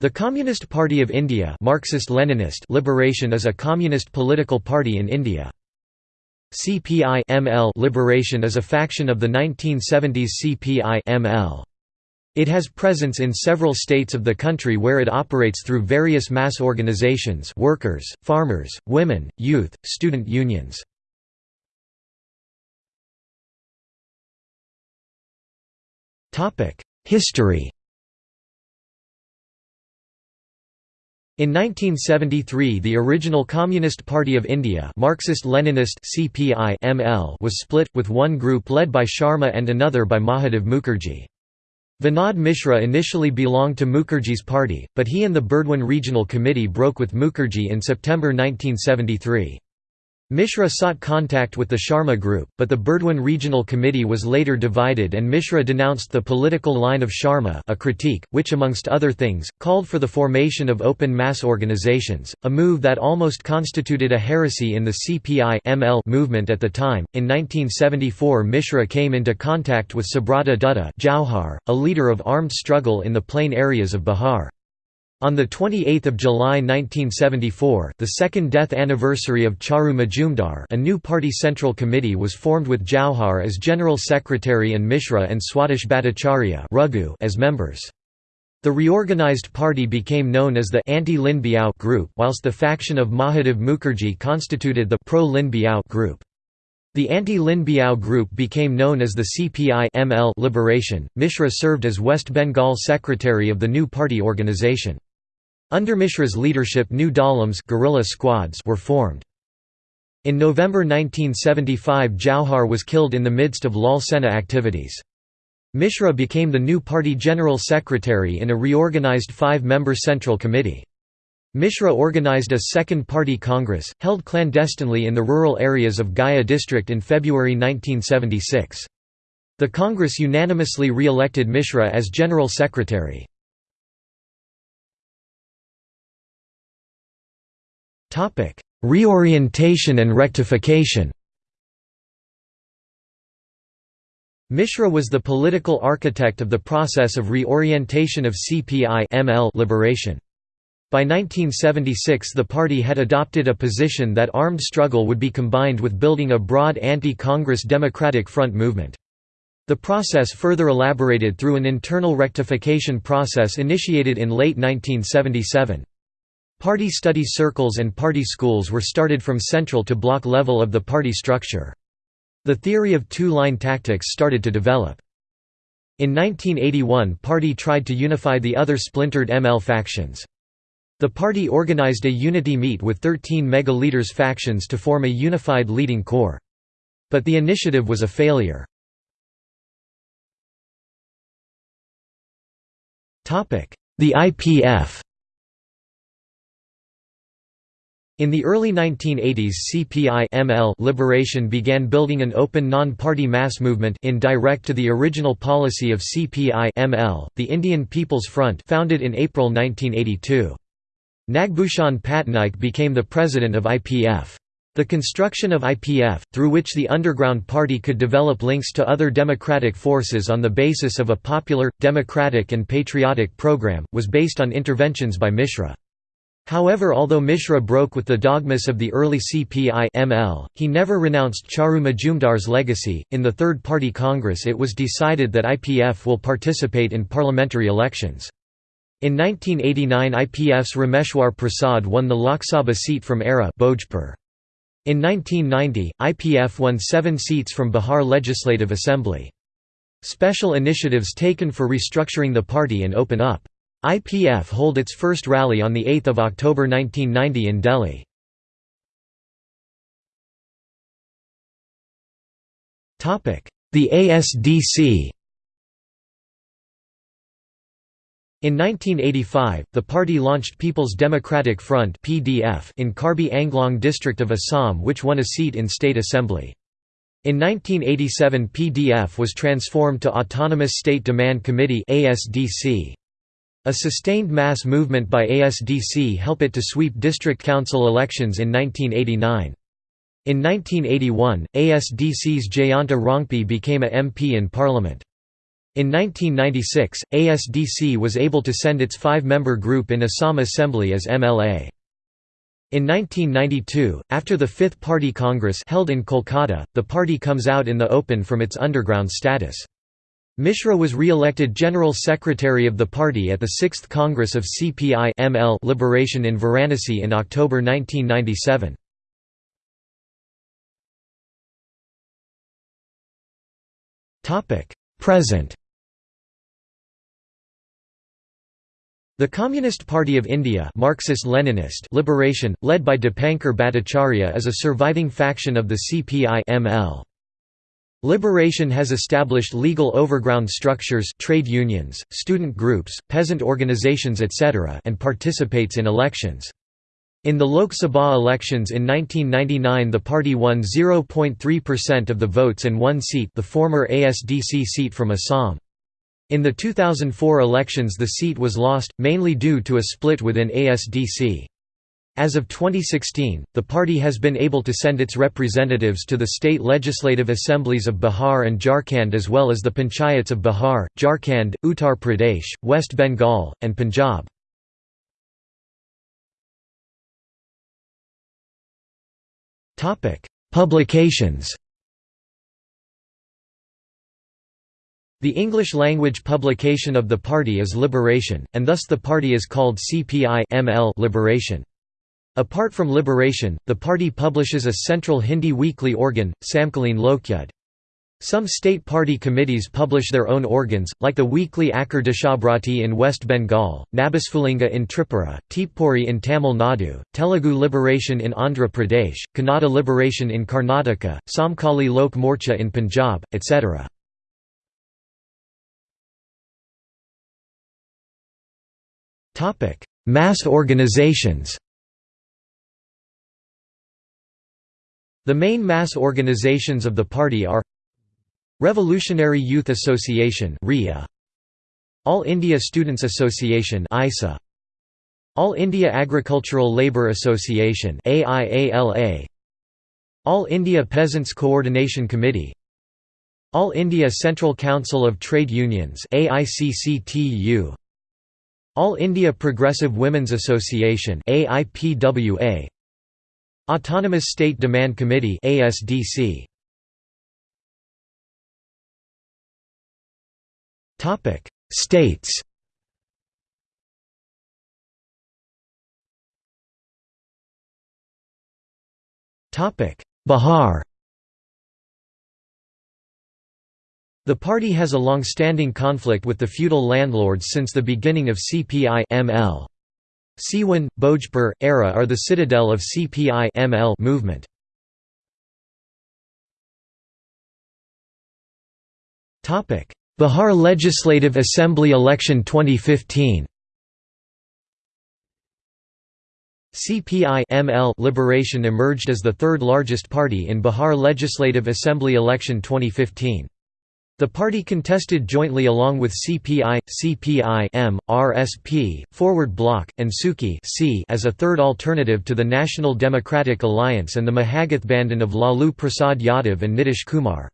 The Communist Party of India Marxist-Leninist Liberation is a communist political party in India. CPI ML Liberation is a faction of the 1970s CPI ML. It has presence in several states of the country where it operates through various mass organizations workers, farmers, women, youth, student unions. History In 1973 the original Communist Party of India Marxist-Leninist CPI was split, with one group led by Sharma and another by Mahadev Mukherjee. Vinod Mishra initially belonged to Mukherjee's party, but he and the Burdwan Regional Committee broke with Mukherjee in September 1973. Mishra sought contact with the Sharma group, but the Burdwan Regional Committee was later divided and Mishra denounced the political line of Sharma a critique, which amongst other things, called for the formation of open mass organizations, a move that almost constituted a heresy in the CPI movement at the time. In 1974 Mishra came into contact with Subrata Dutta Jauhar, a leader of armed struggle in the plain areas of Bihar. On 28 July 1974 the second death anniversary of Charu Majumdar a new party central committee was formed with Jauhar as general secretary and Mishra and Swadesh Bhattacharya as members. The reorganized party became known as the anti-Lin Biao group whilst the faction of Mahadev Mukherjee constituted the pro-Lin Biao group. The anti-Lin Biao group became known as the CPI Liberation. Mishra served as West Bengal secretary of the new party organization. Under Mishra's leadership new dalams guerrilla squads were formed. In November 1975 Jauhar was killed in the midst of Lal Sena activities. Mishra became the new party general secretary in a reorganized five-member central committee. Mishra organized a second party congress, held clandestinely in the rural areas of Gaya district in February 1976. The congress unanimously re-elected Mishra as general secretary. Reorientation and rectification Mishra was the political architect of the process of reorientation of CPI ML liberation. By 1976 the party had adopted a position that armed struggle would be combined with building a broad anti-Congress Democratic Front movement. The process further elaborated through an internal rectification process initiated in late 1977. Party study circles and party schools were started from central to block level of the party structure. The theory of two-line tactics started to develop. In 1981 party tried to unify the other splintered ML factions. The party organized a unity meet with 13 mega-leaders factions to form a unified leading core. But the initiative was a failure. The IPF In the early 1980s CPI ML Liberation began building an open non-party mass movement in direct to the original policy of CPI ML, the Indian People's Front founded in April 1982. Nagbhushan Patnaik became the president of IPF. The construction of IPF, through which the underground party could develop links to other democratic forces on the basis of a popular, democratic and patriotic program, was based on interventions by Mishra. However although Mishra broke with the dogmas of the early CPI ML, he never renounced Charu Majumdar's legacy. In the Third Party Congress it was decided that IPF will participate in parliamentary elections. In 1989 IPF's Rameshwar Prasad won the Lok Sabha seat from Ara. In 1990, IPF won seven seats from Bihar Legislative Assembly. Special initiatives taken for restructuring the party and open up IPF hold its first rally on 8 October 1990 in Delhi. The ASDC In 1985, the party launched People's Democratic Front (PDF) in Karbi Anglong district of Assam which won a seat in state assembly. In 1987 PDF was transformed to Autonomous State Demand Committee (ASDC). A sustained mass movement by ASDC helped it to sweep district council elections in 1989. In 1981, ASDC's Jayanta Rongpi became a MP in parliament. In 1996, ASDC was able to send its five-member group in Assam Assembly as MLA. In 1992, after the Fifth Party Congress held in Kolkata, the party comes out in the open from its underground status. Mishra was re-elected General Secretary of the party at the Sixth Congress of CPI ML Liberation in Varanasi in October 1997. Present The Communist Party of India Marxist-Leninist Liberation, led by Dipankar Bhattacharya is a surviving faction of the CPI ML. Liberation has established legal overground structures trade unions, student groups, peasant organizations etc. and participates in elections. In the Lok Sabha elections in 1999 the party won 0.3% of the votes and one seat the former ASDC seat from Assam. In the 2004 elections the seat was lost, mainly due to a split within ASDC. As of 2016, the party has been able to send its representatives to the state legislative assemblies of Bihar and Jharkhand as well as the panchayats of Bihar, Jharkhand, Uttar Pradesh, West Bengal, and Punjab. Publications The English-language publication of the party is Liberation, and thus the party is called CPI Liberation. Apart from Liberation, the party publishes a central Hindi weekly organ, Samkaleen Lokyudh. Some state party committees publish their own organs, like the weekly Akar Deshabhrati in West Bengal, Nabasfulinga in Tripura, Teepuri in Tamil Nadu, Telugu Liberation in Andhra Pradesh, Kannada Liberation in Karnataka, Samkali Lok Morcha in Punjab, etc. Mass organizations. The main mass organizations of the party are Revolutionary Youth Association All India Students Association All India Agricultural Labour Association All India Peasants Coordination Committee, All India Central Council of Trade Unions all India Progressive Women's Association AIPWA Autonomous State Demand Committee ASDC Topic States. Topic Bihar. The party has a long-standing conflict with the feudal landlords since the beginning of CPI ML. Siwan, Bhojpur, Ara are the citadel of CPI ML movement. Bihar Legislative Assembly election 2015 CPI ML Liberation emerged as the third largest party in Bihar Legislative Assembly election 2015. The party contested jointly along with CPI, CPI-M, RSP, Forward Bloc, and SUCI as a third alternative to the National Democratic Alliance and the Mahagathbandhan of Lalu Prasad Yadav and Nitish Kumar.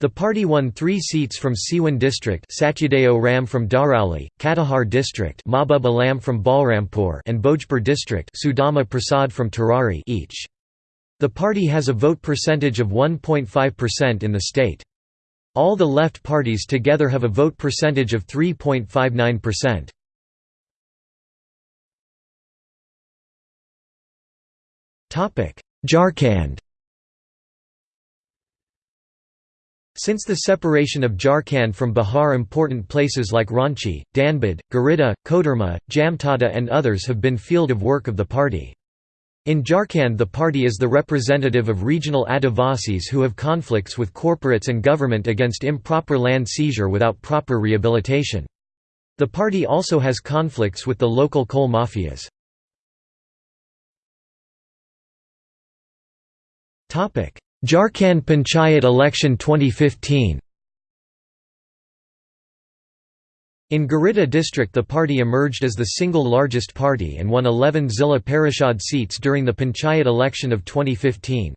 The party won three seats from Siwan district Satyadeo Ram from Darauli, Katihar district Mahbub Alam from Balrampur and Bhojpur district Sudama Prasad from Tarari each. The party has a vote percentage of 1.5% in the state. All the left parties together have a vote percentage of 3.59%. Jharkhand Since the separation of Jharkhand from Bihar important places like Ranchi, Dhanbad, Giridih, Koderma, Jamtara and others have been field of work of the party. In Jharkhand the party is the representative of regional Adivasis who have conflicts with corporates and government against improper land seizure without proper rehabilitation. The party also has conflicts with the local coal mafias. Jharkhand Panchayat election 2015 In Giridih district the party emerged as the single largest party and won 11 Zilla Parishad seats during the Panchayat election of 2015.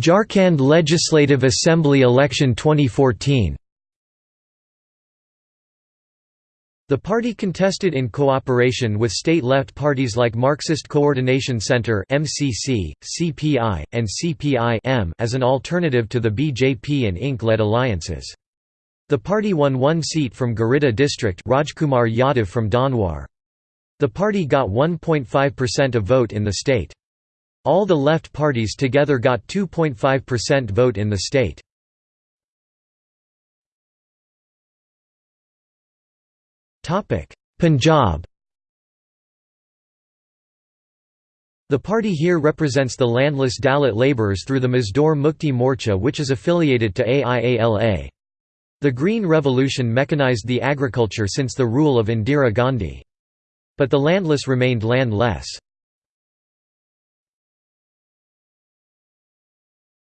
Jharkhand Legislative Assembly election 2014 The party contested in cooperation with state-left parties like Marxist Coordination Center (MCC), CPI, and CPI as an alternative to the BJP and INC-led alliances. The party won one seat from Giridih district Rajkumar Yadav from Dhanwar. The party got 1.5% of vote in the state. All the left parties together got 2.5% vote in the state. Punjab The party here represents the landless Dalit labourers through the Mazdoor Mukti Morcha which is affiliated to AIALA. The Green Revolution mechanized the agriculture since the rule of Indira Gandhi. But the landless remained landless.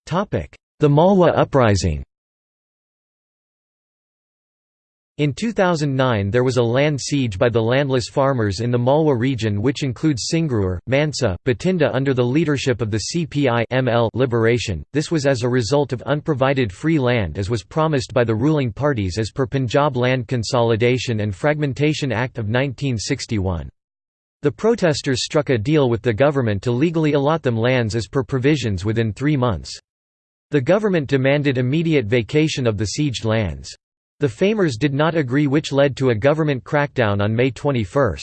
The Malwa uprising In 2009 there was a land siege by the landless farmers in the Malwa region which includes Sangrur, Mansa, Bathinda under the leadership of the CPI ML Liberation. This was as a result of unprovided free land as was promised by the ruling parties as per Punjab Land Consolidation and Fragmentation Act of 1961. The protesters struck a deal with the government to legally allot them lands as per provisions within three months. The government demanded immediate vacation of the sieged lands. The Famers did not agree which led to a government crackdown on May 21.